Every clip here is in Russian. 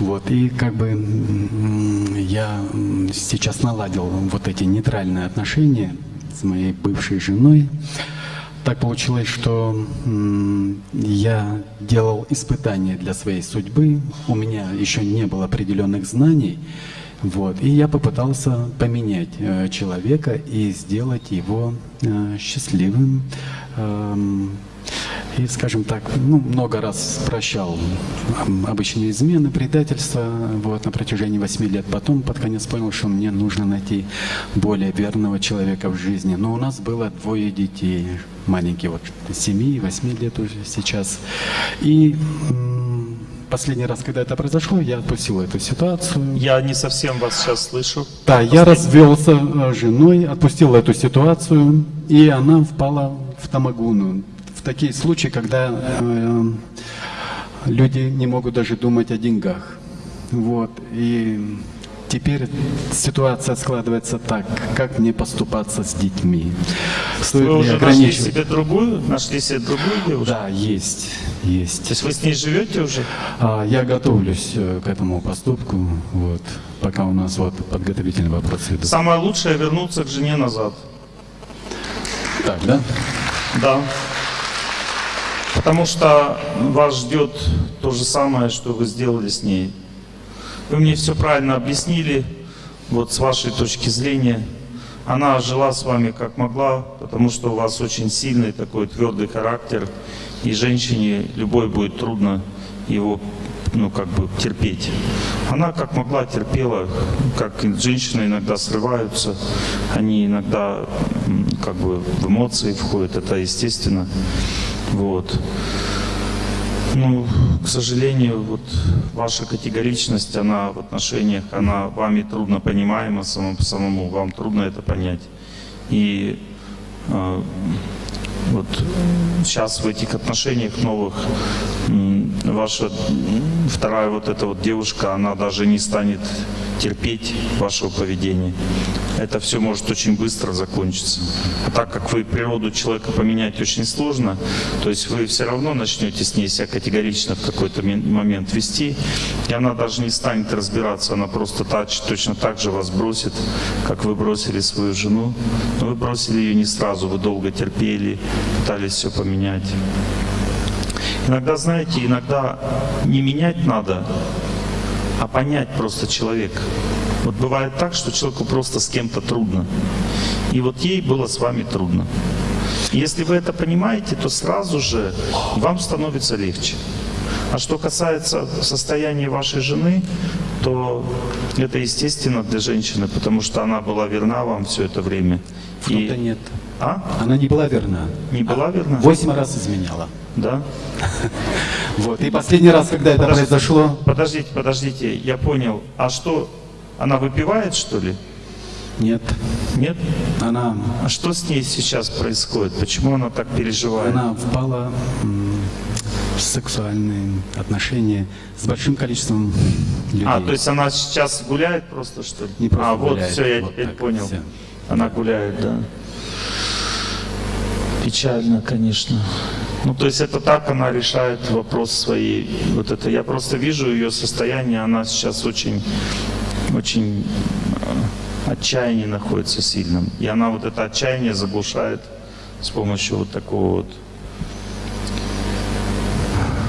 Вот, и как бы я сейчас наладил вот эти нейтральные отношения с моей бывшей женой. Так получилось, что я делал испытания для своей судьбы. У меня еще не было определенных знаний. Вот, и я попытался поменять э, человека и сделать его э, счастливым. эм, и, скажем так, ну, много раз прощал обычные измены, предательства вот, на протяжении восьми лет. Потом под конец понял, что мне нужно найти более верного человека в жизни. Но у нас было двое детей, маленькие, вот 7 и 8 лет уже сейчас. И последний раз, когда это произошло, я отпустил эту ситуацию. Я не совсем вас сейчас слышу. Да, я развелся э, с женой, отпустил эту ситуацию, и она впала в тамагуну. В такие случаи, когда э, люди не могут даже думать о деньгах. Вот. И теперь ситуация складывается так, как мне поступаться с детьми. Стоит Вы уже нашли себе другую, нашли себе другую девушку? Да, есть, есть. То есть вы с ней живете уже? А, Я готовлюсь э, к этому поступку, вот, пока у нас вот подготовительные вопросы идут. Самое лучшее вернуться к жене назад. Так, да? Да. Потому что вас ждет то же самое, что вы сделали с ней. Вы мне все правильно объяснили, вот с вашей точки зрения. Она жила с вами как могла, потому что у вас очень сильный такой твердый характер, и женщине любой будет трудно его ну, как бы терпеть. Она как могла терпела, как женщины иногда срываются, они иногда как бы в эмоции входят, это естественно. Вот. Ну, к сожалению, вот ваша категоричность, она в отношениях, она вами трудно понимаема самому, самому вам трудно это понять. И э, вот сейчас в этих отношениях новых ваша вторая вот эта вот девушка, она даже не станет терпеть вашего поведения. Это все может очень быстро закончиться. А так как вы природу человека поменять очень сложно, то есть вы все равно начнете с ней себя категорично в какой-то момент вести, и она даже не станет разбираться, она просто тач- точно так же вас бросит, как вы бросили свою жену. Но вы бросили ее не сразу, вы долго терпели, пытались все поменять. Иногда, знаете, иногда не менять надо, а понять просто человека. Вот бывает так, что человеку просто с кем-то трудно. И вот ей было с вами трудно. И Если вы это понимаете, то сразу же вам становится легче. А что касается состояния вашей жены, то это естественно для женщины, потому что она была верна вам все это время. В том-то нет. А? Она не была верна. Не была верна? Восемь раз изменяла. Да? Вот. И последний раз, когда это произошло, Подождите, подождите, я понял. А что, она выпивает, что ли? нет. Нет? Она, А что с ней сейчас происходит? Почему она так переживает? она впала в сексуальные отношения с большим количеством людей. А, то есть она сейчас гуляет просто, что ли? Не просто а, вот, гуляет, все, я вот теперь понял. всё. Она гуляет, да. Печально, конечно. Ну, то есть это так она решает вопрос своей. Вот это я просто вижу ее состояние, она сейчас очень, очень э, отчаянии находится сильным. И она вот это отчаяние заглушает с помощью вот такого вот.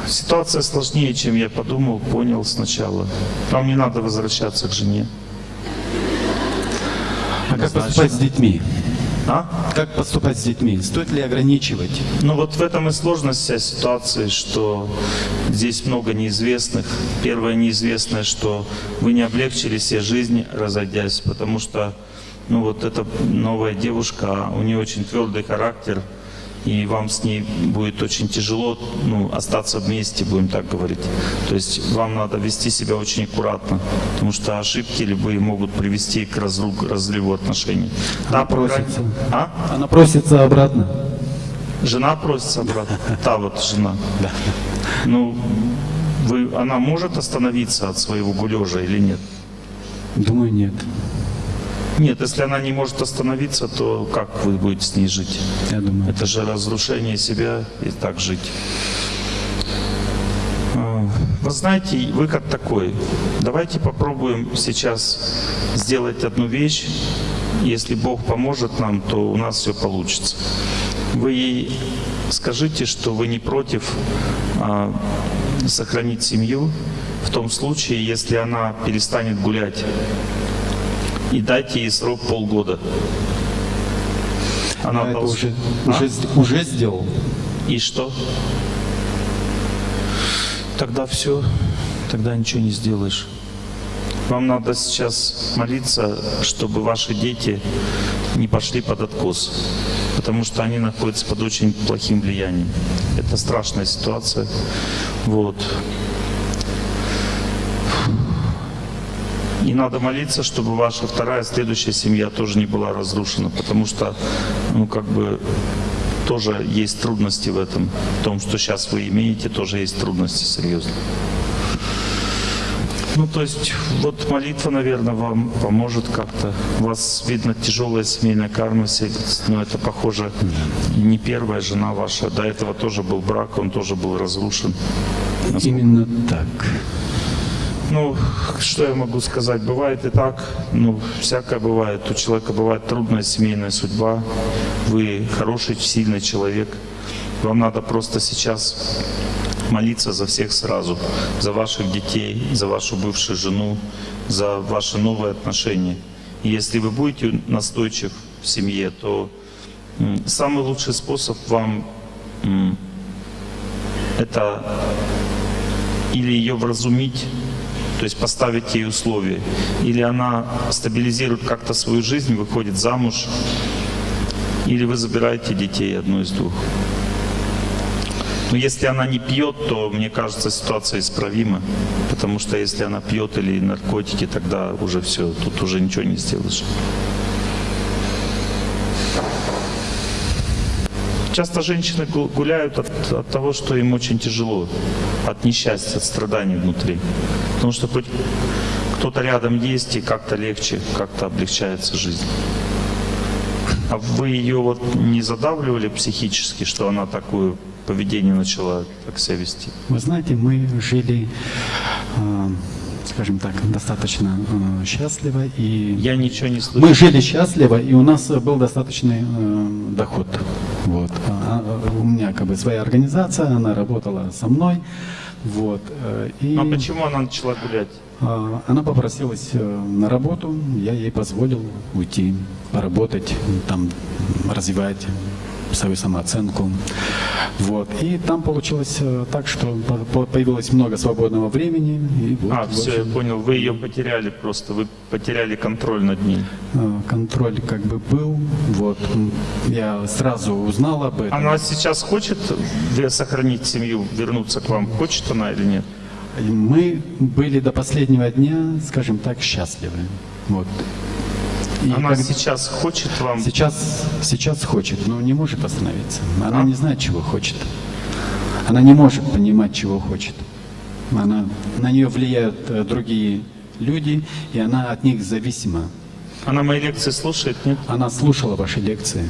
Ситуация сложнее, чем я подумал, понял сначала. Вам не надо возвращаться к жене. А как поступать с детьми? А? Как поступать с детьми? Стоит ли ограничивать? Ну вот в этом и сложность вся ситуации, что здесь много неизвестных. Первое неизвестное, что вы не облегчили себе жизнь, разойдясь, потому что ну вот эта новая девушка, у нее очень твердый характер, и вам с ней будет очень тяжело ну, остаться вместе, будем так говорить. То есть вам надо вести себя очень аккуратно, потому что ошибки любые могут привести к разру- разрыву отношений. Она крайней- просится. А? Она просится обратно. Жена просится обратно. Та вот жена. Ну, вы, она может остановиться от своего гулежа или нет? Думаю, нет. Нет, если она не может остановиться, то как вы будете с ней жить? Я думаю. Это же разрушение себя и так жить. А, Вы знаете, выход такой. Давайте попробуем сейчас сделать одну вещь. Если Бог поможет нам, то у нас все получится. Вы ей скажите, что вы не против а, сохранить семью в том случае, если она перестанет гулять. И дайте ей срок полгода. Она Я это уже, А? уже, уже сделал. И что? Тогда все, тогда ничего не сделаешь. Вам надо сейчас молиться, чтобы ваши дети не пошли под откос, потому что они находятся под очень плохим влиянием. Это страшная ситуация. Вот. И надо молиться, чтобы ваша вторая, следующая семья тоже не была разрушена, потому что, ну, как бы, тоже есть трудности в этом. В том, что сейчас вы имеете, тоже есть трудности серьезные. Ну, то есть, вот молитва, наверное, вам поможет как-то. У вас, видно, тяжелая семейная карма, се- но это, похоже, не первая жена ваша. До этого тоже был брак, он тоже был разрушен. Именно так. Ну, что я могу сказать? Бывает и так, ну, всякое бывает. У человека бывает трудная семейная судьба. Вы хороший, сильный человек. Вам надо просто сейчас молиться за всех сразу. За ваших детей, за вашу бывшую жену, за ваши новые отношения. И если вы будете настойчив в семье, то самый лучший способ вам это или ее вразумить, то есть поставить ей условия, или она стабилизирует как-то свою жизнь, выходит замуж, или вы забираете детей, одно из двух. Но если она не пьет, то, мне кажется, ситуация исправима, потому что если она пьет или наркотики, тогда уже все, тут уже ничего не сделаешь. Часто женщины гу- гуляют от, от того, что им очень тяжело, от несчастья, от страданий внутри. Потому что хоть кто-то рядом есть, и как-то легче, как-то облегчается жизнь. А вы ее вот не задавливали психически, что она такое поведение начала так себя вести? Вы знаете, мы жили, э, скажем так, достаточно э, счастливо и Я ничего не слышу. мы жили счастливо, и у нас э, был достаточный э, доход. Вот. А, а, у меня как бы своя организация, она работала со мной. Вот. э, И А почему она начала гулять? а, она попросилась э, на работу, я ей позволил уйти, поработать, там, развивать свою самооценку. Вот. И там получилось э, так, что по- по- появилось много свободного времени. И вот, А, все, я понял, вы ее потеряли просто, вы потеряли контроль над ней. э, контроль как бы был. Вот. Я сразу узнал об этом. Она сейчас хочет сохранить семью, вернуться к вам? Хочет она или нет? Мы были до последнего дня, скажем так, счастливы. Вот. И Она как- сейчас хочет вам... Сейчас, сейчас хочет, но не может остановиться. Она А? не знает, чего хочет. Она не может понимать, чего хочет. Она, на нее влияют э, другие люди, и она от них зависима. Она мои лекции слушает, нет? Она слушала ваши лекции.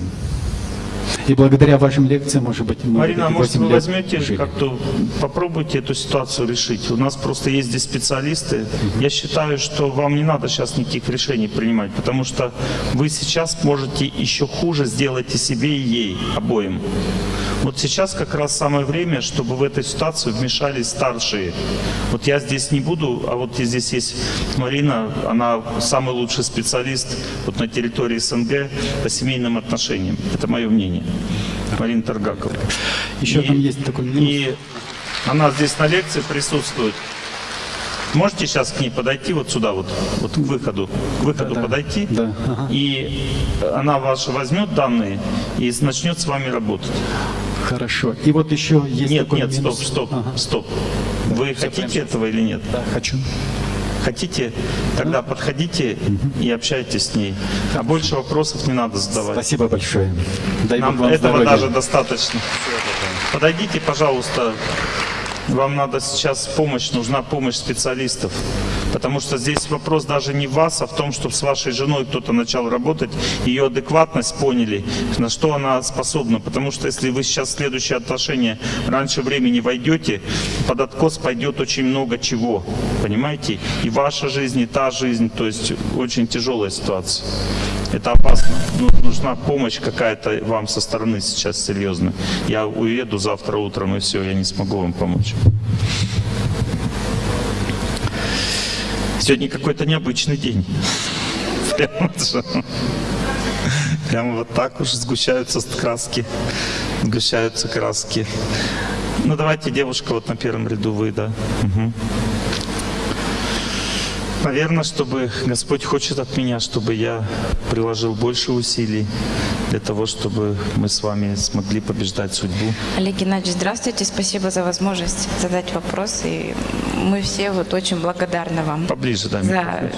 И благодаря вашим лекциям, может быть, мы Марина, а может 8 вы возьмете как-то, попробуйте эту ситуацию решить. У нас просто есть здесь специалисты. Я считаю, что вам не надо сейчас никаких решений принимать, потому что вы сейчас можете еще хуже сделать и себе, и ей, обоим. Вот сейчас как раз самое время, чтобы в эту ситуацию вмешались старшие. Вот я здесь не буду, а вот здесь есть Марина, она самый лучший специалист вот на территории СНГ по семейным отношениям. Это мое мнение. Марина Таргакова. Еще И- там есть такой минус. И она здесь на лекции присутствует. Можете сейчас к ней подойти вот сюда, вот, вот к выходу, к выходу Да, подойти, Да, ага. и она ваши возьмет данные и начнет с вами работать. Хорошо. И вот еще есть Нет, такой нет, стоп, минус. стоп, Ага. стоп. Вы хотите этого или нет? Да, хочу. Хотите? Тогда подходите и общайтесь с ней. А больше вопросов не надо задавать. Спасибо большое. Дай Нам этого здоровья. даже достаточно. Подойдите, пожалуйста. Вам надо сейчас помощь, нужна помощь специалистов. Потому что здесь вопрос даже не в вас, а в том, чтобы с вашей женой кто-то начал работать, ее адекватность поняли, на что она способна. Потому что если вы сейчас в следующие отношения раньше времени войдете, под откос пойдет очень много чего. Понимаете? И ваша жизнь, и та жизнь. То есть очень тяжелая ситуация. Это опасно. Ну, нужна помощь какая-то вам со стороны сейчас серьезная. Я уеду завтра утром, и все, я не смогу вам помочь. Сегодня какой-то необычный день. Прямо. Прямо вот так уж сгущаются краски. Сгущаются краски. Ну давайте, девушка, вот на первом ряду вы, да. Мгм. Наверное, чтобы Господь хочет от меня, чтобы я приложил больше усилий для того, чтобы мы с вами смогли побеждать судьбу. Олег Геннадьевич, здравствуйте. Спасибо за возможность задать вопрос. И мы все вот очень благодарны вам. Поближе, да, За...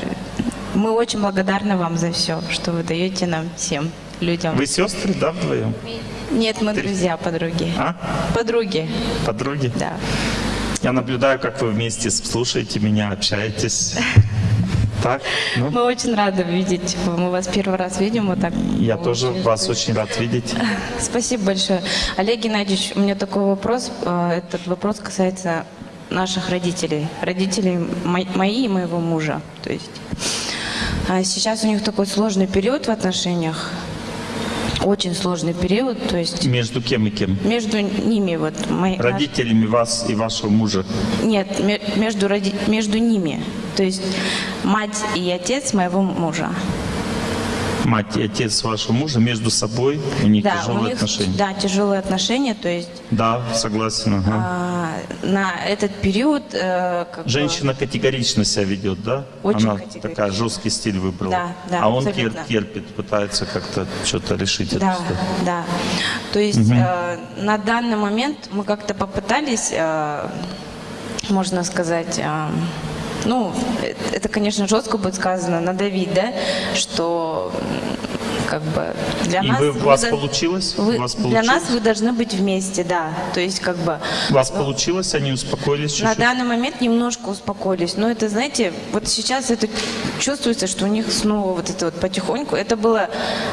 Мы очень благодарны вам за все, что вы даете нам всем людям. Вы сестры, да, вдвоем? Нет, мы друзья, подруги. А? Подруги, Подруги? да. Я наблюдаю, как вы вместе слушаете меня, общаетесь. Так? Ну, Мы очень рады видеть. Мы вас первый раз видим вот так. я тоже Очень вас очень рад видеть. Спасибо большое. Олег Геннадьевич, у меня такой вопрос. Э, Этот вопрос касается наших родителей. Родителей мо- мои и моего мужа. То есть а сейчас у них такой сложный период в отношениях. Очень сложный период. То есть Между кем и кем? между ними вот мои, наш- Родителями вас и вашего мужа. нет ме- между роди- между ними. То есть мать и отец моего мужа. Мать и отец вашего мужа между собой, у них Да, у тяжелые них отношения. да тяжелые отношения. То есть Да, согласен. ага. а, на этот период э, как бы- Женщина категорично себя ведет, да? Очень Она такая жесткий стиль выбрала. Да, да, а он абсолютно. тер- терпит, пытается как-то что-то решить. Да, ситуацию. да. То есть э, на данный момент мы как-то попытались, э, можно сказать, э, ну, это, конечно, жестко будет сказано, надавить, да, что как бы для И нас... вы, у вас до- получилось? вы- у вас для получилось? нас вы должны быть вместе, да. То есть как бы У вас получилось? Они успокоились на чуть-чуть? данный момент немножко успокоились. Но это, знаете, вот сейчас это чувствуется, что у них снова вот это вот потихоньку. Это было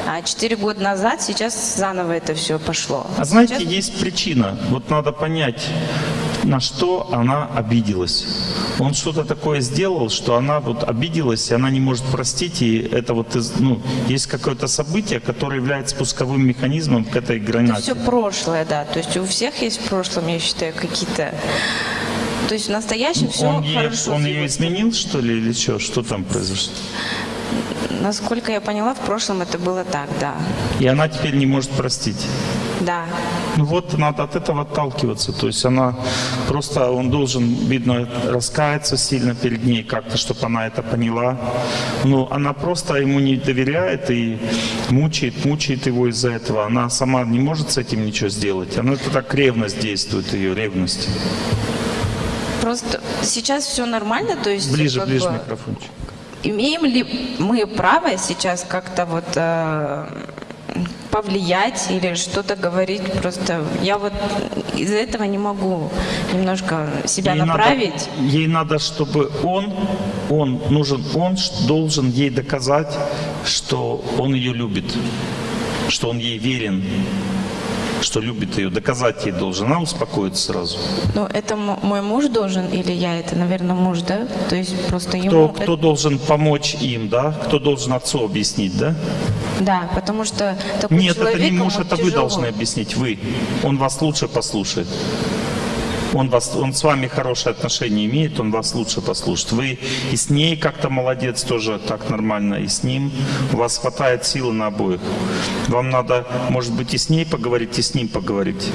а, 4 года назад, сейчас заново это все пошло. А знаете, Сейчас- есть причина. Вот надо понять, на что она обиделась. Он что-то такое сделал, что она вот обиделась, и она не может простить, и это вот, из- ну, есть какое-то событие, которое является спусковым механизмом к этой Это гранате. все прошлое, да. То есть у всех есть в прошлом, я считаю, какие-то... То есть в настоящем все Он, ей- хорошо. он с ее изменил, что ли, или что? Что там произошло? Насколько я поняла, в прошлом это было так, да. И она теперь не может простить. Да. Ну вот, надо от этого отталкиваться. То есть она просто, он должен, видно, раскаяться сильно перед ней как-то, чтобы она это поняла. Но она просто ему не доверяет и мучает, мучает его из-за этого. Она сама не может с этим ничего сделать. Она это так ревность действует, ее ревность. Просто сейчас все нормально, то есть... Ближе, ближе бы, микрофончик. Имеем ли мы право сейчас как-то вот э, повлиять или что-то говорить? Просто я вот из-за этого не могу немножко себя Ей надо- направить. ей надо, чтобы он, он нужен, он должен ей доказать, что он ее любит, что он ей верен, что любит ее, доказать ей должен. Она успокоится сразу. Ну, это мой муж должен или я? Это, наверное, муж, да? То есть просто Кто, ему... кто должен помочь им, да? Кто должен отцу объяснить, да? Да, потому что такой Нет, это человек, не муж, это вы тяжело. должны объяснить, вы. Он вас лучше послушает. Он, вас, он с вами хорошие отношения имеет, он вас лучше послушает. Вы и с ней как-то молодец, тоже так нормально, и с ним. У вас хватает силы на обоих. Вам надо, может быть, и с ней поговорить, и с ним поговорить.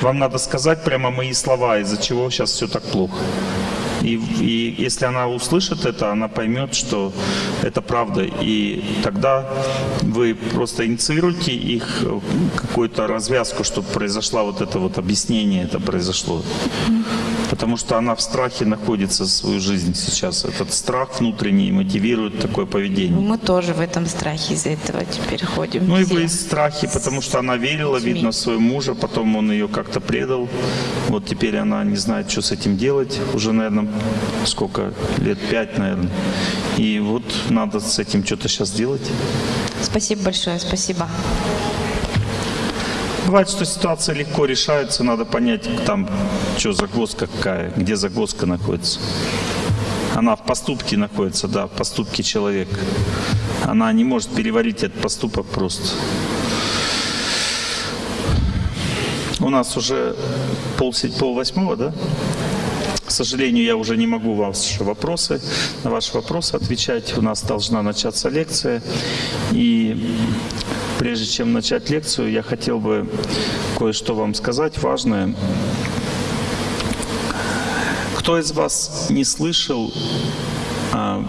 Вам надо сказать прямо мои слова, из-за чего сейчас все так плохо. И, и если она услышит это, она поймет, что это правда. И тогда вы просто инициируете их э, какую-то развязку, чтобы произошла вот это вот объяснение, это произошло. Потому что она в страхе находится свою жизнь сейчас. Этот страх внутренний мотивирует такое поведение. Мы тоже в этом страхе из-за этого теперь ходим. Ну и вы из страхи, потому что она верила, видно, в своего мужа, потом он ее как-то предал. Вот теперь она не знает, что с этим делать. Уже, наверное, сколько? Лет пять, наверное. И вот надо с этим что-то сейчас делать. Спасибо большое, спасибо. Бывает, что ситуация легко решается, надо понять, там, что загвоздка какая, где загвоздка находится. Она в поступке находится, да, в поступке человека. Она не может переварить этот поступок просто. У нас уже пол, пол восьмого, да? К сожалению, я уже не могу ваши вопросы, на ваши вопросы отвечать. У нас должна начаться лекция. И прежде чем начать лекцию, я хотел бы кое-что вам сказать важное. Кто из вас не слышал а,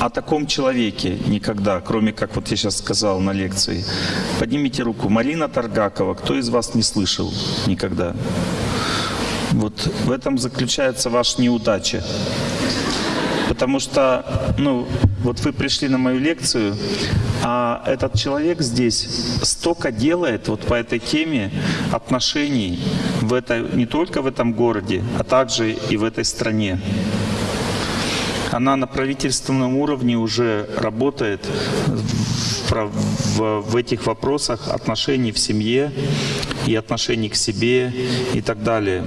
о таком человеке никогда, кроме как вот я сейчас сказал на лекции? Поднимите руку. Марина Таргакова. Кто из вас не слышал никогда? Вот в этом заключается ваша неудача. Потому что, ну, вот вы пришли на мою лекцию, а этот человек здесь столько делает вот по этой теме отношений в этой, не только в этом городе, а также и в этой стране. Она на правительственном уровне уже работает в, в- в этих вопросах отношений в семье и отношений к себе и так далее.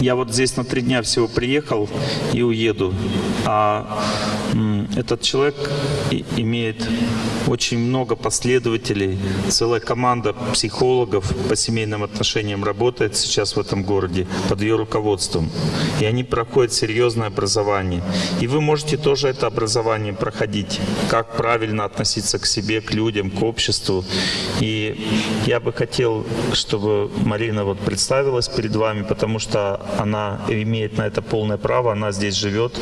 Я вот здесь на три дня всего приехал и уеду. А этот человек имеет очень много последователей. Целая команда психологов по семейным отношениям работает сейчас в этом городе под ее руководством. И они проходят серьезное образование. И вы можете тоже это образование проходить. Как правильно относиться к себе, к людям, к обществу. И я бы хотел, чтобы Марина вот представилась перед вами, потому что она имеет на это полное право, она здесь живет,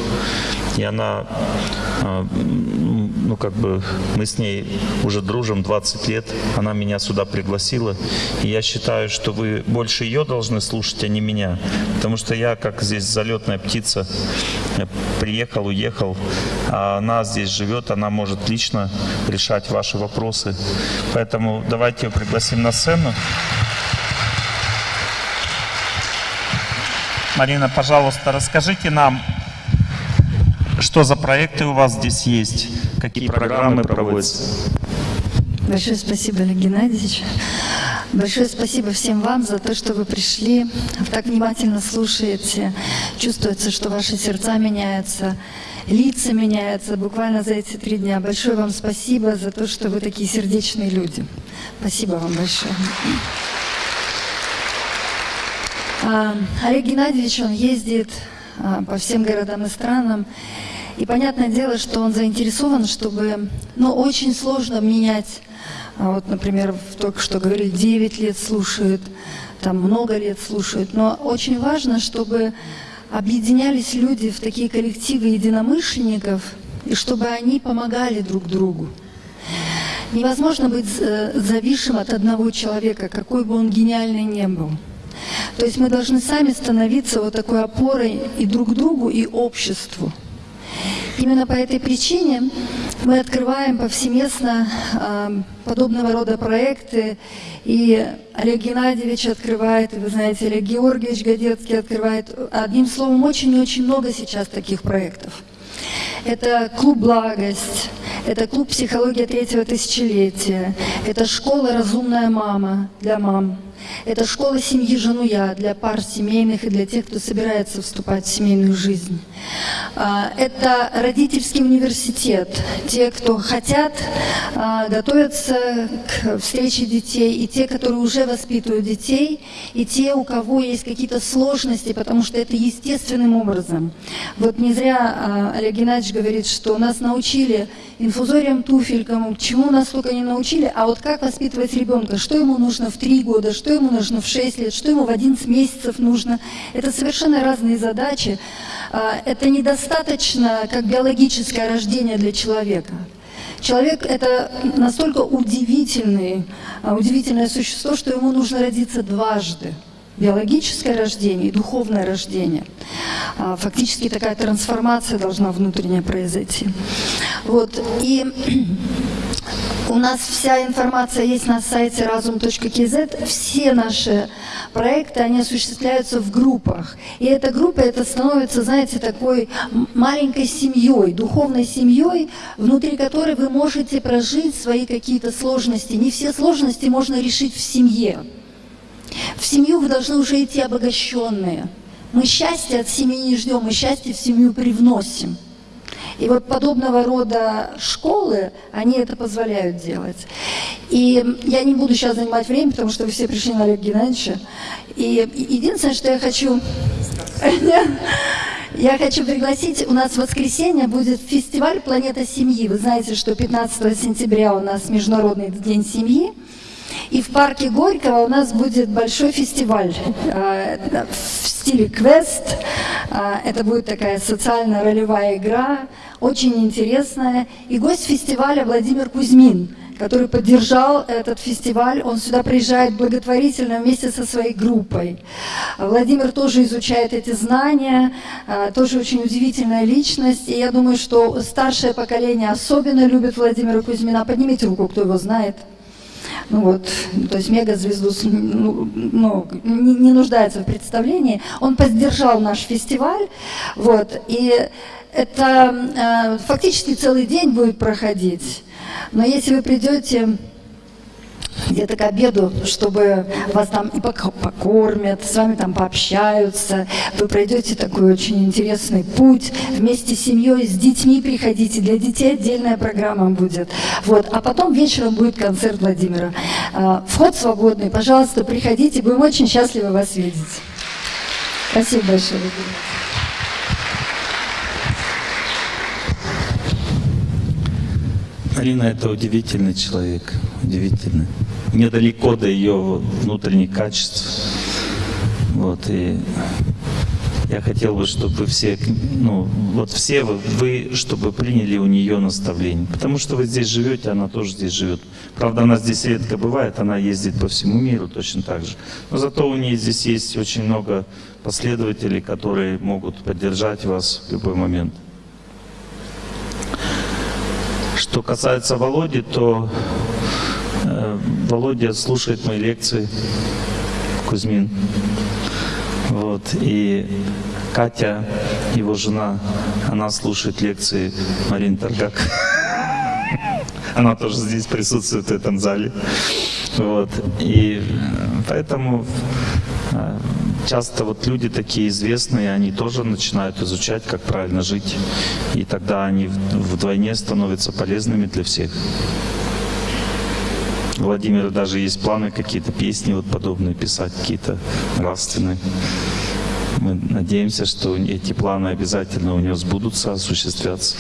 и она, а, ну как бы, мы с ней уже дружим 20 лет, она меня сюда пригласила, и я считаю, что вы больше ее должны слушать, а не меня, потому что я, как здесь залетная птица, приехал, уехал, а она здесь живет, она может лично решать ваши вопросы, поэтому давайте ее пригласим на сцену. Марина, пожалуйста, расскажите нам, что за проекты у вас здесь есть, какие программы проводятся. Большое спасибо, Олег Геннадьевич. Большое спасибо всем вам за то, что вы пришли, так внимательно слушаете. Чувствуется, что ваши сердца меняются, лица меняются буквально за эти три дня. Большое вам спасибо за то, что вы такие сердечные люди. Спасибо вам большое. А, Олег Геннадьевич, он ездит а, по всем городам и странам. И понятное дело, что он заинтересован, чтобы, ну, очень сложно менять, а, вот, например, только что говорили, 9 лет слушают, там много лет слушают, но очень важно, чтобы объединялись люди в такие коллективы единомышленников, и чтобы они помогали друг другу. Невозможно быть э, зависшим от одного человека, какой бы он гениальный ни был. То есть мы должны сами становиться вот такой опорой и друг другу, и обществу. Именно по этой причине мы открываем повсеместно э, подобного рода проекты. И Олег Геннадьевич открывает, вы знаете, Олег Георгиевич Годецкий открывает. Одним словом, очень и очень много сейчас таких проектов. Это клуб «Благость», это клуб «Психология третьего тысячелетия», это школа «Разумная мама» для мам, это школа семьи «Жену я» для пар семейных и для тех, кто собирается вступать в семейную жизнь. А, Это родительский университет, те, кто хотят а, готовятся к встрече детей, и те, которые уже воспитывают детей, и те, у кого есть какие-то сложности, потому что это естественным образом. Вот не зря а, Олег Геннадьевич говорит, что нас научили инфузориям, туфелькам, чему нас только не научили, а вот как воспитывать ребенка, что ему нужно в 3 года, что ему нужно в 6 лет, что ему в 11 месяцев нужно. Это совершенно разные задачи. А, Это недостаточно как биологическое рождение для человека. Человек – это настолько удивительный, а, удивительное существо, что ему нужно родиться дважды. биологическое рождение и духовное рождение. А, Фактически такая трансформация должна внутренне произойти. Вот. И у нас вся информация есть на сайте разум.кз. Все наши проекты, они осуществляются в группах. И эта группа, это становится, знаете, такой маленькой семьей, духовной семьей, внутри которой вы можете прожить свои какие-то сложности. Не все сложности можно решить в семье. В семью вы должны уже идти обогащенные. Мы счастье от семьи не ждем, мы счастье в семью привносим. И вот подобного рода школы, они это позволяют делать. И я не буду сейчас занимать время, потому что вы все пришли на Олега Геннадьевича. И единственное, что я хочу... Я хочу пригласить, у нас в воскресенье будет фестиваль «Планета семьи». Вы знаете, что 15 сентября у нас Международный день семьи. И в парке Горького у нас будет большой фестиваль э, в стиле квест. Э, Это будет такая социально-ролевая игра, очень интересная. И гость фестиваля Владимир Кузьмин, который поддержал этот фестиваль. Он сюда приезжает благотворительно вместе со своей группой. Владимир тоже изучает эти знания, э, тоже очень удивительная личность. И я думаю, что старшее поколение особенно любит Владимира Кузьмина. Поднимите руку, кто его знает. Ну вот, то есть мегазвезду ну, ну, не, не нуждается в представлении. Он поддержал наш фестиваль, вот, и это э, фактически целый день будет проходить. Но если вы придете где-то к обеду, чтобы вас там и пок- покормят, с вами там пообщаются, вы пройдете такой очень интересный путь, вместе с семьей, с детьми приходите, для детей отдельная программа будет. Вот. А потом вечером будет концерт Владимира. А, Вход свободный, пожалуйста, приходите, будем очень счастливы вас видеть. Спасибо большое. Марина это удивительный человек, удивительный. Мне далеко до ее внутренних качеств. Вот, и я хотел бы, чтобы все, ну, вот все вы, вы, чтобы приняли у нее наставление. Потому что вы здесь живете, она тоже здесь живет. Правда, она здесь редко бывает, она ездит по всему миру точно так же. Но зато у нее здесь есть очень много последователей, которые могут поддержать вас в любой момент. Что касается Володи, то э, Володя слушает мои лекции, Кузьмин. Вот, и Катя, его жена, она слушает лекции Марин Таргак. Она тоже здесь присутствует в этом зале. Вот. И поэтому часто вот люди такие известные, они тоже начинают изучать, как правильно жить. И тогда они вдвойне становятся полезными для всех. У даже есть планы какие-то песни вот подобные писать, какие-то нравственные. Мы надеемся, что эти планы обязательно у него сбудутся, осуществятся.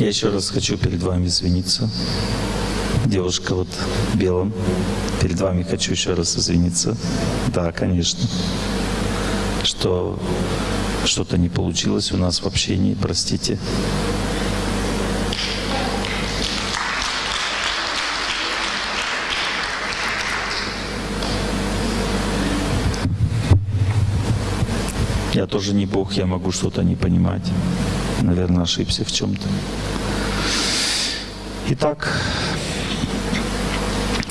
Я еще раз хочу перед вами извиниться. Девушка вот в белом. Перед вами хочу еще раз извиниться. Да, конечно. Что что-то не получилось у нас в общении, простите. Я тоже не Бог, я могу что-то не понимать. Наверное, ошибся в чем-то. Итак,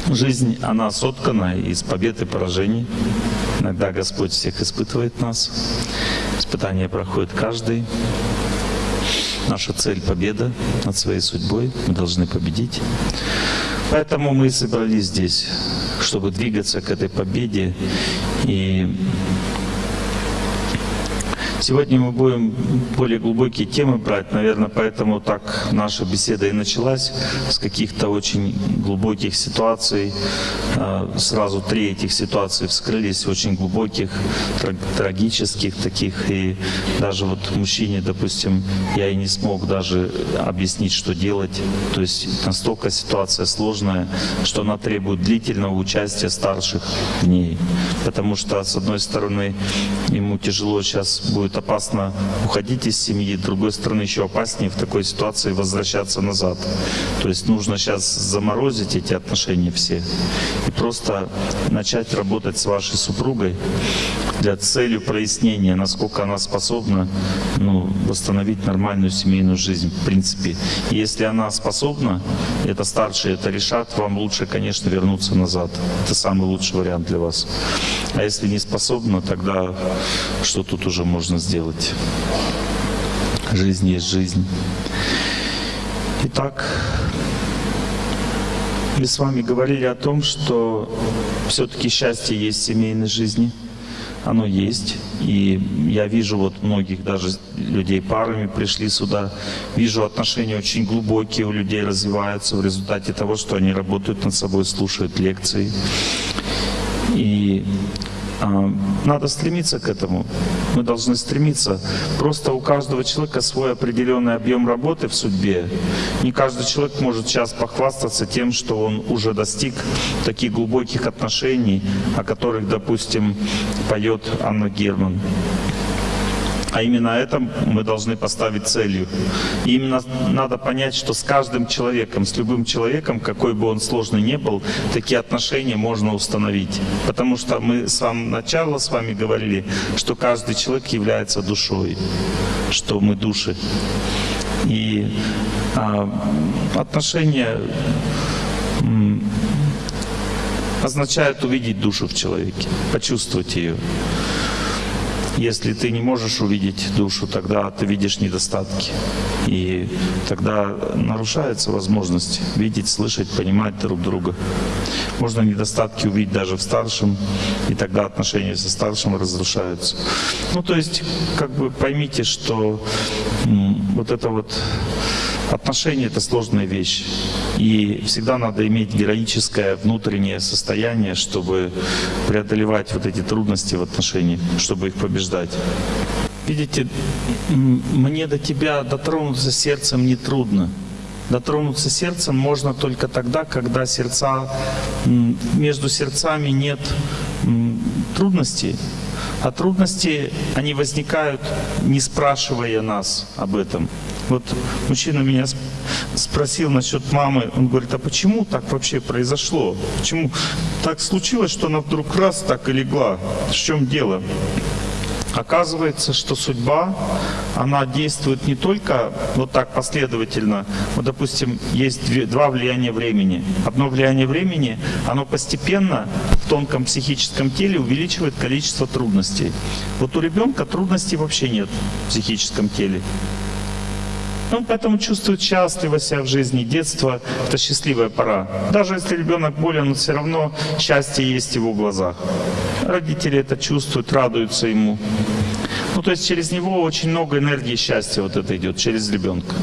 жизнь, она соткана из побед и поражений. Иногда Господь всех испытывает нас. Испытания проходит каждый. Наша цель — победа над своей судьбой. Мы должны победить. Поэтому мы собрались здесь, чтобы двигаться к этой победе. И Сегодня мы будем более глубокие темы брать, наверное, поэтому так наша беседа и началась с каких-то очень глубоких ситуаций. Э, Сразу три этих ситуации вскрылись, очень глубоких, траг- трагических таких. И даже вот мужчине, допустим, я и не смог даже объяснить, что делать. То есть настолько ситуация сложная, что она требует длительного участия старших в ней. Потому что, с одной стороны, ему тяжело сейчас будет опасно уходить из семьи, с другой стороны еще опаснее в такой ситуации возвращаться назад. То есть нужно сейчас заморозить эти отношения все и просто начать работать с вашей супругой для целью прояснения, насколько она способна ну, восстановить нормальную семейную жизнь, в принципе. И если она способна, это старшие это решат, вам лучше, конечно, вернуться назад. Это самый лучший вариант для вас. А если не способна, тогда что тут уже можно сделать? Жизнь есть жизнь. Итак, мы с вами говорили о том, что все-таки счастье есть в семейной жизни. Оно есть. И я вижу вот многих даже людей парами пришли сюда. Вижу отношения очень глубокие у людей развиваются в результате того, что они работают над собой, слушают лекции. И надо стремиться к этому. Мы должны стремиться. Просто у каждого человека свой определенный объем работы в судьбе. Не каждый человек может сейчас похвастаться тем, что он уже достиг таких глубоких отношений, о которых, допустим, поет Анна Герман. А именно это мы должны поставить целью. И именно надо понять, что с каждым человеком, с любым человеком, какой бы он сложный ни был, такие отношения можно установить. Потому что мы с самого начала с вами говорили, что каждый человек является душой, что мы души. И а, отношения означают увидеть душу в человеке, почувствовать ее. Если ты не можешь увидеть душу, тогда ты видишь недостатки. И тогда нарушается возможность видеть, слышать, понимать друг друга. Можно недостатки увидеть даже в старшем, и тогда отношения со старшим разрушаются. Ну, то есть, как бы поймите, что вот это вот Отношения — это сложная вещь. И всегда надо иметь героическое внутреннее состояние, чтобы преодолевать вот эти трудности в отношениях, чтобы их побеждать. Видите, мне до тебя дотронуться сердцем не трудно. Дотронуться сердцем можно только тогда, когда сердца, между сердцами нет трудностей. А трудности, они возникают, не спрашивая нас об этом. Вот мужчина меня сп- спросил насчет мамы, он говорит, а почему так вообще произошло? Почему так случилось, что она вдруг раз так и легла? В чем дело? Оказывается, что судьба, она действует не только вот так последовательно. Вот, допустим, есть два влияния времени. Одно влияние времени, оно постепенно в тонком психическом теле увеличивает количество трудностей. Вот у ребенка трудностей вообще нет в психическом теле. Он поэтому чувствует счастливо себя в жизни. Детство — это счастливая пора. Даже если ребенок болен, все равно счастье есть в его глазах. Родители это чувствуют, радуются ему. Ну, то есть через него очень много энергии счастья вот это идет, через ребенка.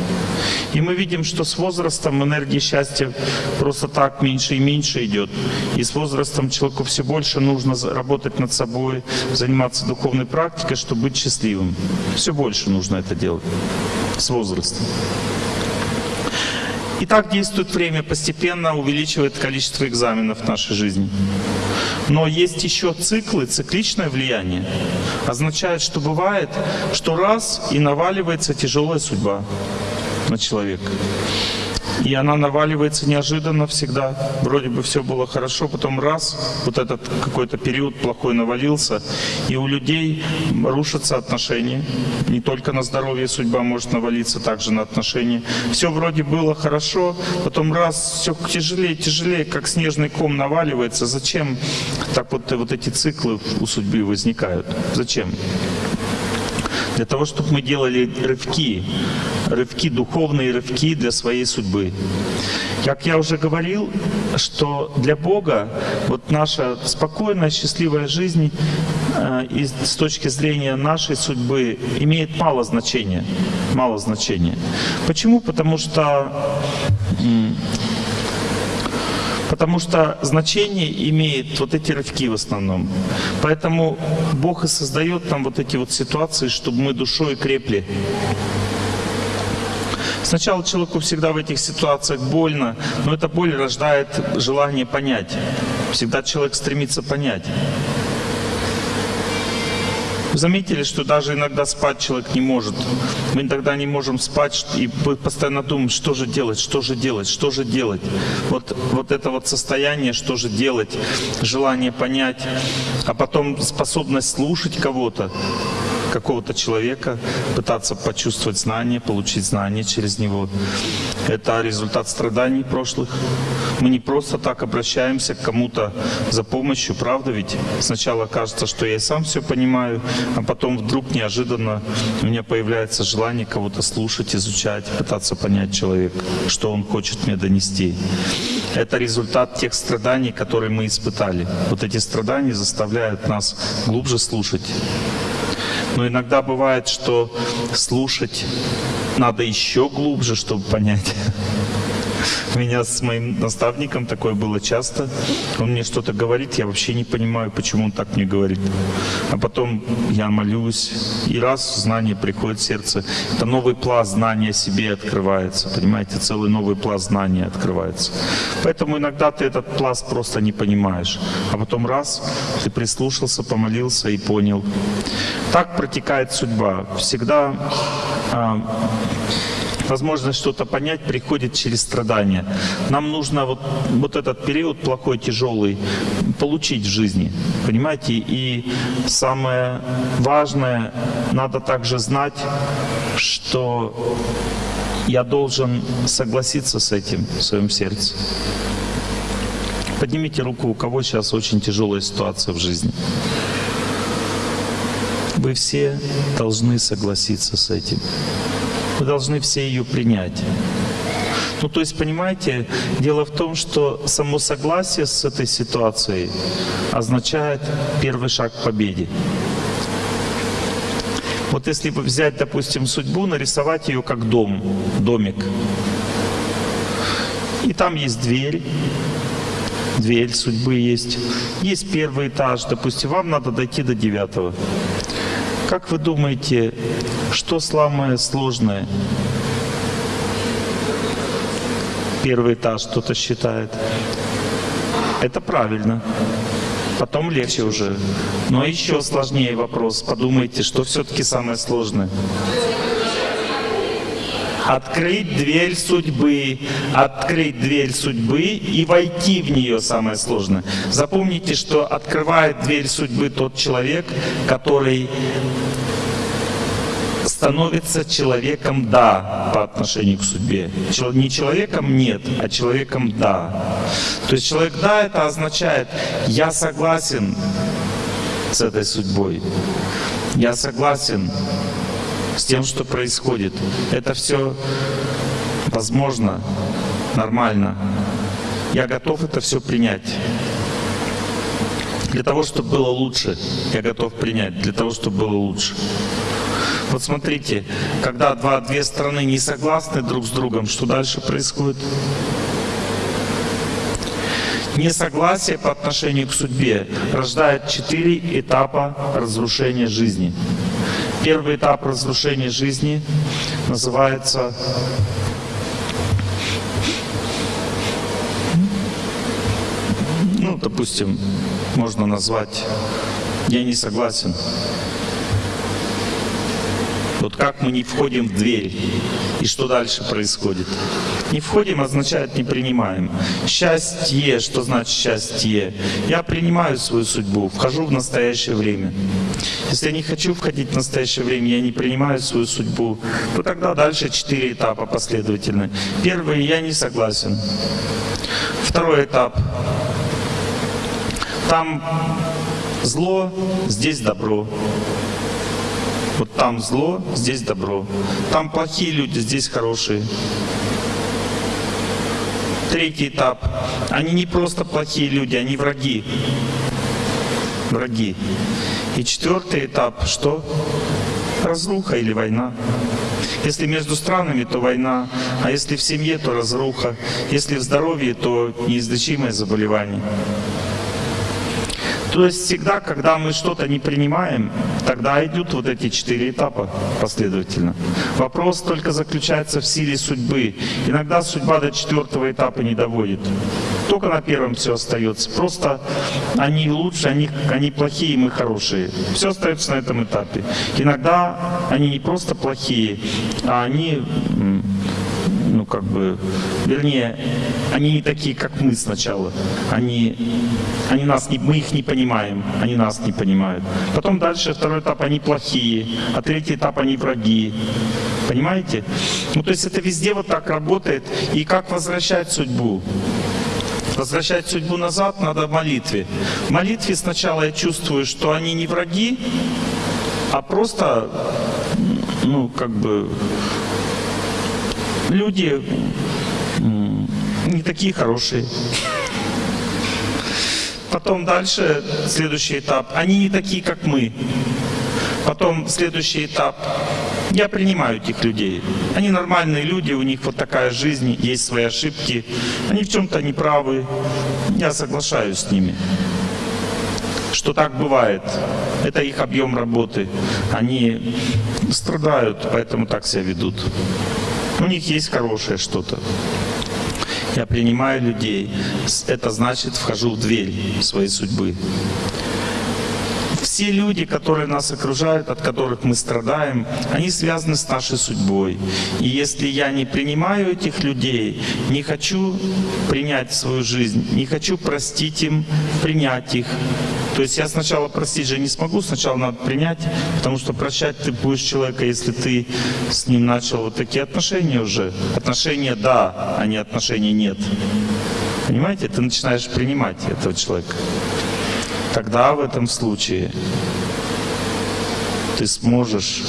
И мы видим, что с возрастом энергии счастья просто так меньше и меньше идет. И с возрастом человеку все больше нужно работать над собой, заниматься духовной практикой, чтобы быть счастливым. Все больше нужно это делать с возрастом. И так действует время, постепенно увеличивает количество экзаменов в нашей жизни. Но есть еще циклы, цикличное влияние. Означает, что бывает, что раз и наваливается тяжелая судьба на человека. И она наваливается неожиданно всегда. Вроде бы все было хорошо, потом раз, вот этот какой-то период плохой навалился, и у людей рушатся отношения. Не только на здоровье судьба может навалиться, также на отношения. Все вроде было хорошо, потом раз, все тяжелее, тяжелее, как снежный ком наваливается. Зачем так вот, вот эти циклы у судьбы возникают? Зачем? Для того, чтобы мы делали рывки, рывки, духовные рывки для своей судьбы. Как я уже говорил, что для Бога вот наша спокойная, счастливая жизнь э, с точки зрения нашей судьбы имеет мало значения. Мало значения. Почему? Потому что Потому что значение имеет вот эти рывки в основном. Поэтому Бог и создает нам вот эти вот ситуации, чтобы мы душой крепли. Сначала человеку всегда в этих ситуациях больно, но эта боль рождает желание понять. Всегда человек стремится понять. Заметили, что даже иногда спать человек не может. Мы иногда не можем спать и постоянно думаем, что же делать, что же делать, что же делать. Вот, вот это вот состояние, что же делать, желание понять, а потом способность слушать кого-то, какого-то человека, пытаться почувствовать знание, получить знание через него. Это результат страданий прошлых. Мы не просто так обращаемся к кому-то за помощью, правда ведь? Сначала кажется, что я и сам все понимаю, а потом вдруг неожиданно у меня появляется желание кого-то слушать, изучать, пытаться понять человека, что он хочет мне донести. Это результат тех страданий, которые мы испытали. Вот эти страдания заставляют нас глубже слушать. Но иногда бывает, что слушать надо еще глубже, чтобы понять. Меня с моим наставником такое было часто. Он мне что-то говорит, я вообще не понимаю, почему он так мне говорит. А потом я молюсь, и раз знание приходит в сердце, это новый пласт знания себе открывается. Понимаете, целый новый пласт знания открывается. Поэтому иногда ты этот пласт просто не понимаешь. А потом раз, ты прислушался, помолился и понял. Так протекает судьба. Всегда а, возможность что-то понять приходит через страдания. Нам нужно вот, вот этот период плохой, тяжелый получить в жизни, понимаете? И самое важное, надо также знать, что я должен согласиться с этим в своем сердце. Поднимите руку, у кого сейчас очень тяжелая ситуация в жизни. Вы все должны согласиться с этим. Вы должны все ее принять. Ну, то есть, понимаете, дело в том, что само согласие с этой ситуацией означает первый шаг к победе. Вот если взять, допустим, судьбу, нарисовать ее как дом, домик. И там есть дверь, дверь судьбы есть. Есть первый этаж, допустим, вам надо дойти до девятого. Как вы думаете, что самое сложное? Первый этаж кто-то считает. Это правильно. Потом легче уже. Но еще сложнее вопрос. Подумайте, что все-таки самое сложное. Открыть дверь судьбы, открыть дверь судьбы и войти в нее самое сложное. Запомните, что открывает дверь судьбы тот человек, который становится человеком «да» по отношению к судьбе. Не человеком «нет», а человеком «да». То есть человек «да» это означает «я согласен с этой судьбой», «я согласен с тем, что происходит». Это все возможно, нормально. Я готов это все принять. Для того, чтобы было лучше, я готов принять, для того, чтобы было лучше. Вот смотрите, когда два, две страны не согласны друг с другом, что дальше происходит? Несогласие по отношению к судьбе рождает четыре этапа разрушения жизни. Первый этап разрушения жизни называется ну, допустим, можно назвать «я не согласен». Вот как мы не входим в дверь, и что дальше происходит? Не входим означает не принимаем. Счастье, что значит счастье? Я принимаю свою судьбу, вхожу в настоящее время. Если я не хочу входить в настоящее время, я не принимаю свою судьбу, то тогда дальше четыре этапа последовательно. Первый, я не согласен. Второй этап. Там зло, здесь добро. Вот там зло, здесь добро. Там плохие люди, здесь хорошие. Третий этап. Они не просто плохие люди, они враги. Враги. И четвертый этап, что? Разруха или война. Если между странами, то война, а если в семье, то разруха, если в здоровье, то неизлечимое заболевание. То есть всегда, когда мы что-то не принимаем, тогда идут вот эти четыре этапа последовательно. Вопрос только заключается в силе судьбы. Иногда судьба до четвертого этапа не доводит. Только на первом все остается. Просто они лучше, они, они плохие, мы хорошие. Все остается на этом этапе. Иногда они не просто плохие, а они как бы, вернее, они не такие, как мы сначала. Они, они нас не, мы их не понимаем, они нас не понимают. Потом дальше второй этап, они плохие, а третий этап, они враги. Понимаете? Ну то есть это везде вот так работает. И как возвращать судьбу? Возвращать судьбу назад надо в молитве. В молитве сначала я чувствую, что они не враги, а просто, ну, как бы, люди не такие хорошие. Потом дальше, следующий этап, они не такие, как мы. Потом следующий этап, я принимаю этих людей. Они нормальные люди, у них вот такая жизнь, есть свои ошибки. Они в чем-то неправы. Я соглашаюсь с ними что так бывает. Это их объем работы. Они страдают, поэтому так себя ведут. У них есть хорошее что-то. Я принимаю людей. Это значит, вхожу в дверь своей судьбы. Все люди, которые нас окружают, от которых мы страдаем, они связаны с нашей судьбой. И если я не принимаю этих людей, не хочу принять свою жизнь, не хочу простить им, принять их, то есть я сначала простить же не смогу, сначала надо принять, потому что прощать ты будешь человека, если ты с ним начал вот такие отношения уже. Отношения да, а не отношения нет. Понимаете, ты начинаешь принимать этого человека. Тогда в этом случае ты сможешь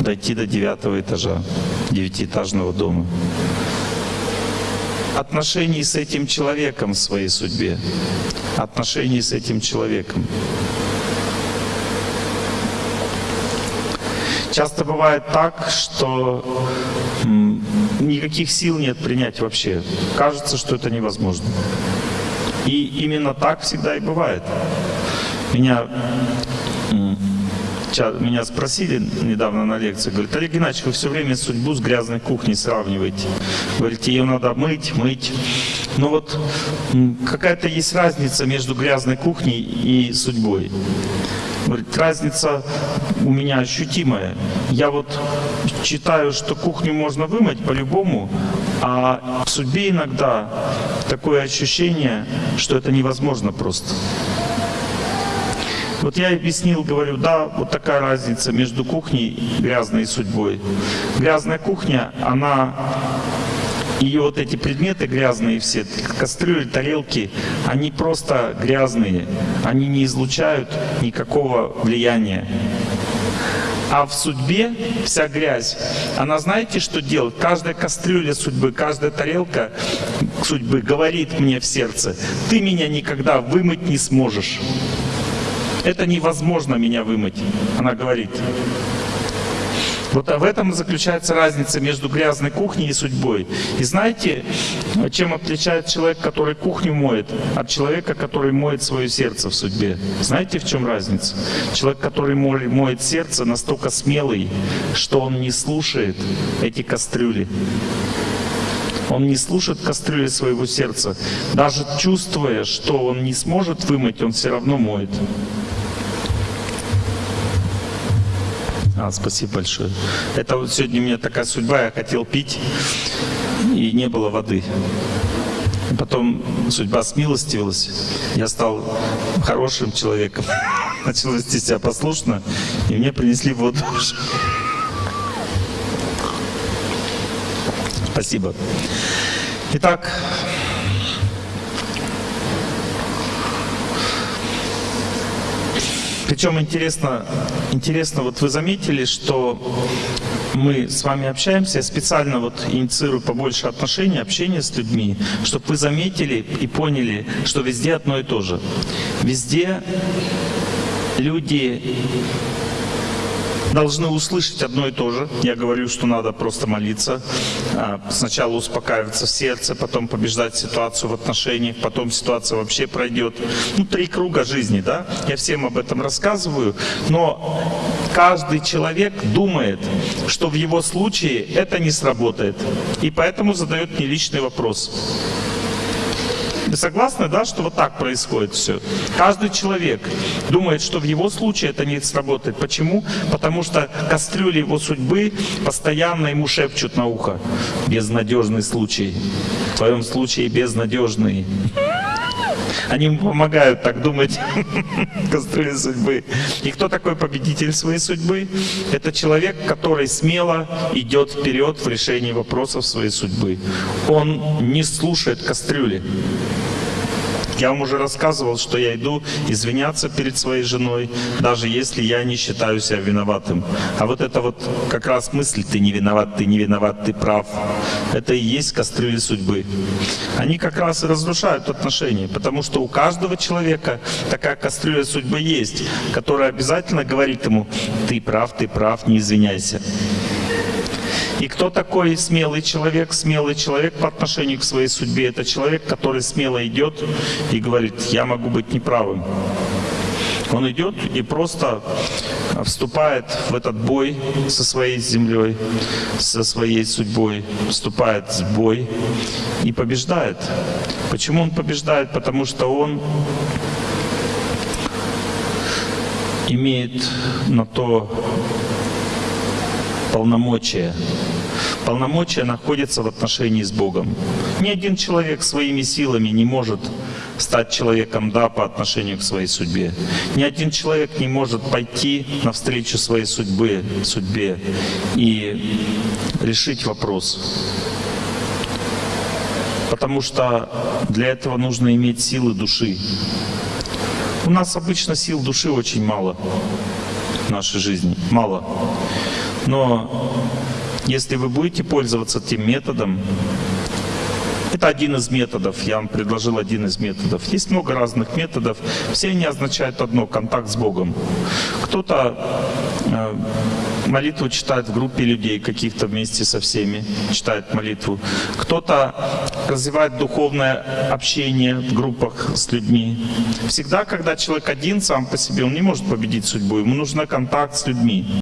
дойти до девятого этажа девятиэтажного дома. Отношений с этим человеком в своей судьбе. Отношений с этим человеком. Часто бывает так, что никаких сил нет принять вообще. Кажется, что это невозможно. И именно так всегда и бывает. Меня, меня спросили недавно на лекции, говорят, Олег Геннадьевич, вы все время судьбу с грязной кухней сравниваете. Говорите, ее надо мыть, мыть. Но вот какая-то есть разница между грязной кухней и судьбой. Говорит, разница у меня ощутимая. Я вот считаю, что кухню можно вымыть по-любому, а в судьбе иногда такое ощущение, что это невозможно просто. Вот я объяснил, говорю, да, вот такая разница между кухней грязной и судьбой. Грязная кухня, она ее вот эти предметы грязные все, кастрюли, тарелки, они просто грязные, они не излучают никакого влияния. А в судьбе вся грязь, она знаете, что делает? Каждая кастрюля судьбы, каждая тарелка судьбы говорит мне в сердце, ты меня никогда вымыть не сможешь. Это невозможно меня вымыть, она говорит. Вот в этом заключается разница между грязной кухней и судьбой. И знаете, чем отличает человек, который кухню моет, от человека, который моет свое сердце в судьбе? Знаете, в чем разница? Человек, который моет сердце, настолько смелый, что он не слушает эти кастрюли. Он не слушает кастрюли своего сердца. Даже чувствуя, что он не сможет вымыть, он все равно моет. А, спасибо большое. Это вот сегодня у меня такая судьба, я хотел пить, и не было воды. Потом судьба смилостивилась, я стал хорошим человеком, начал вести себя послушно, и мне принесли воду. Спасибо. Итак, Причем интересно, интересно, вот вы заметили, что мы с вами общаемся, я специально вот инициирую побольше отношений, общения с людьми, чтобы вы заметили и поняли, что везде одно и то же. Везде люди должны услышать одно и то же. Я говорю, что надо просто молиться. А, сначала успокаиваться сердце, потом побеждать ситуацию в отношениях, потом ситуация вообще пройдет. Ну, три круга жизни, да? Я всем об этом рассказываю. Но каждый человек думает, что в его случае это не сработает. И поэтому задает мне личный вопрос. Вы согласны, да, что вот так происходит все? Каждый человек думает, что в его случае это не сработает. Почему? Потому что кастрюли его судьбы постоянно ему шепчут на ухо. Безнадежный случай. В твоем случае безнадежный. Они ему помогают так думать кастрюли судьбы. И кто такой победитель своей судьбы? Это человек, который смело идет вперед в решении вопросов своей судьбы. Он не слушает кастрюли. Я вам уже рассказывал, что я иду извиняться перед своей женой, даже если я не считаю себя виноватым. А вот это вот как раз мысль «ты не виноват, ты не виноват, ты прав», это и есть кастрюли судьбы. Они как раз и разрушают отношения, потому что у каждого человека такая кастрюля судьбы есть, которая обязательно говорит ему «ты прав, ты прав, не извиняйся». И кто такой смелый человек? Смелый человек по отношению к своей судьбе – это человек, который смело идет и говорит, я могу быть неправым. Он идет и просто вступает в этот бой со своей землей, со своей судьбой, вступает в бой и побеждает. Почему он побеждает? Потому что он имеет на то полномочия. Полномочия находятся в отношении с Богом. Ни один человек своими силами не может стать человеком «да» по отношению к своей судьбе. Ни один человек не может пойти навстречу своей судьбе, судьбе и решить вопрос. Потому что для этого нужно иметь силы души. У нас обычно сил души очень мало в нашей жизни. Мало. Но если вы будете пользоваться тем методом, это один из методов, я вам предложил один из методов. Есть много разных методов, все они означают одно – контакт с Богом. Кто-то э, молитву читает в группе людей, каких-то вместе со всеми, читает молитву. Кто-то развивает духовное общение в группах с людьми. Всегда, когда человек один сам по себе, он не может победить судьбу, ему нужен контакт с людьми.